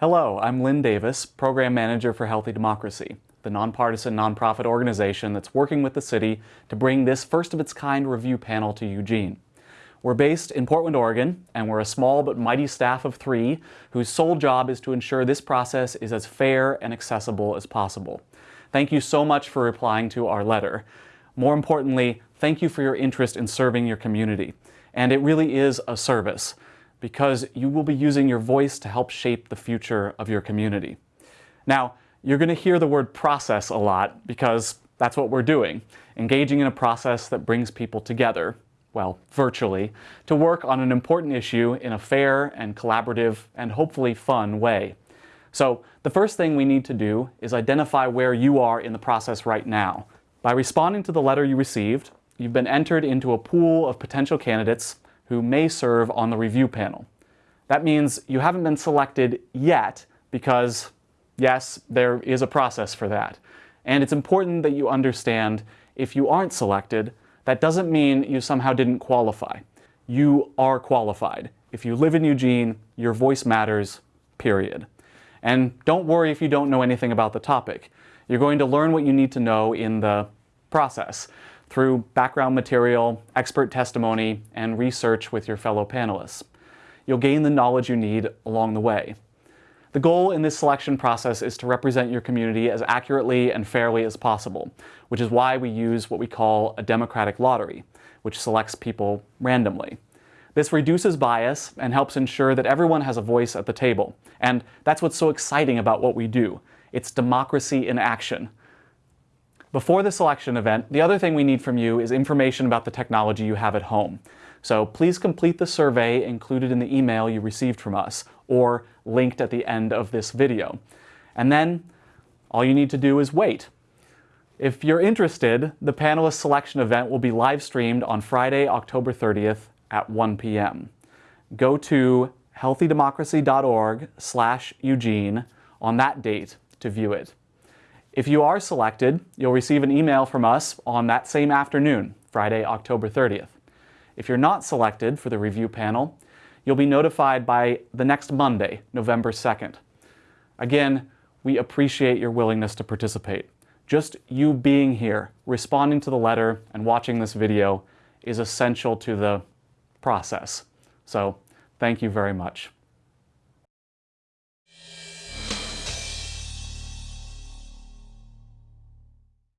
Hello, I'm Lynn Davis, Program Manager for Healthy Democracy, the nonpartisan nonprofit organization that's working with the city to bring this first-of-its-kind review panel to Eugene. We're based in Portland, Oregon, and we're a small but mighty staff of three whose sole job is to ensure this process is as fair and accessible as possible. Thank you so much for replying to our letter. More importantly, thank you for your interest in serving your community. And it really is a service because you will be using your voice to help shape the future of your community. Now, you're going to hear the word process a lot because that's what we're doing, engaging in a process that brings people together, well, virtually, to work on an important issue in a fair and collaborative and hopefully fun way. So the first thing we need to do is identify where you are in the process right now. By responding to the letter you received, you've been entered into a pool of potential candidates who may serve on the review panel. That means you haven't been selected yet because, yes, there is a process for that. And it's important that you understand if you aren't selected, that doesn't mean you somehow didn't qualify. You are qualified. If you live in Eugene, your voice matters, period. And don't worry if you don't know anything about the topic. You're going to learn what you need to know in the process through background material, expert testimony, and research with your fellow panelists. You'll gain the knowledge you need along the way. The goal in this selection process is to represent your community as accurately and fairly as possible, which is why we use what we call a democratic lottery, which selects people randomly. This reduces bias and helps ensure that everyone has a voice at the table. And that's what's so exciting about what we do. It's democracy in action. Before the selection event, the other thing we need from you is information about the technology you have at home. So please complete the survey included in the email you received from us, or linked at the end of this video. And then all you need to do is wait. If you're interested, the panelist selection event will be live streamed on Friday, October 30th at 1 p.m. Go to healthydemocracy.org slash Eugene on that date to view it. If you are selected, you'll receive an email from us on that same afternoon, Friday, October 30th. If you're not selected for the review panel, you'll be notified by the next Monday, November 2nd. Again, we appreciate your willingness to participate. Just you being here, responding to the letter, and watching this video is essential to the process. So, thank you very much.